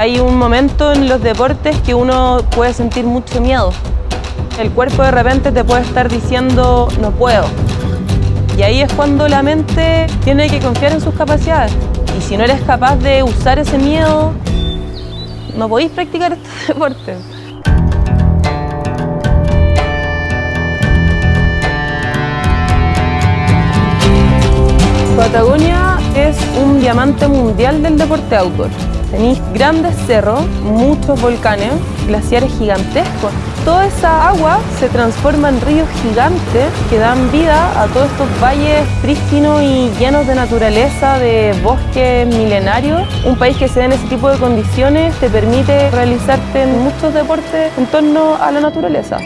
Hay un momento en los deportes que uno puede sentir mucho miedo. El cuerpo de repente te puede estar diciendo no puedo. Y ahí es cuando la mente tiene que confiar en sus capacidades. Y si no eres capaz de usar ese miedo, no podéis practicar este deporte. Patagonia es un diamante mundial del deporte outdoor. Tenéis grandes cerros, muchos volcanes, glaciares gigantescos. Toda esa agua se transforma en ríos gigantes que dan vida a todos estos valles prístinos y llenos de naturaleza, de bosques milenarios. Un país que se da en ese tipo de condiciones te permite realizarte muchos deportes en torno a la naturaleza.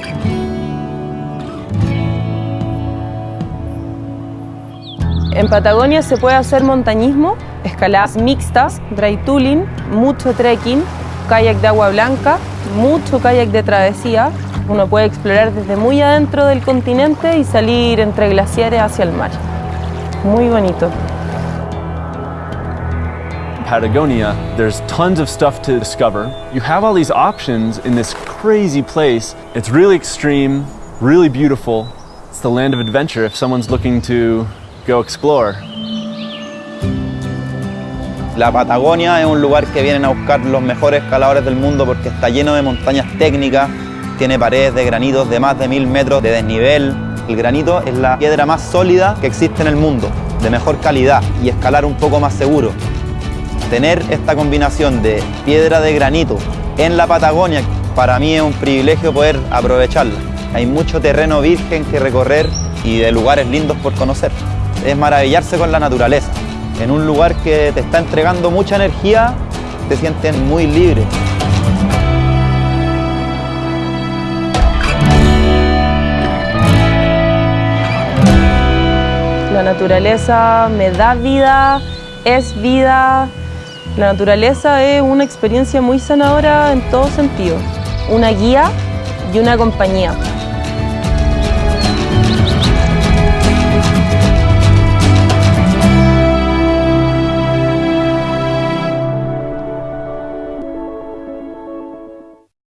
En Patagonia se puede hacer montañismo, escaladas mixtas, dry tooling, mucho trekking, kayak de agua blanca, mucho kayak de travesía. Uno puede explorar desde muy adentro del continente y salir entre glaciares hacia el mar. Muy bonito. Patagonia, there's tons of stuff to discover. You have all these options in this crazy place. It's really extreme, really beautiful. It's the land of adventure if someone's looking to go explore. La Patagonia es un lugar que vienen a buscar los mejores escaladores del mundo porque está lleno de montañas técnicas, tiene paredes de granitos de más de mil metros de desnivel. El granito es la piedra más sólida que existe en el mundo, de mejor calidad y escalar un poco más seguro. Tener esta combinación de piedra de granito en la Patagonia, para mí es un privilegio poder aprovecharla. Hay mucho terreno virgen que recorrer y de lugares lindos por conocer. Es maravillarse con la naturaleza. En un lugar que te está entregando mucha energía, te sientes muy libre. La naturaleza me da vida, es vida. La naturaleza es una experiencia muy sanadora en todo sentido. Una guía y una compañía.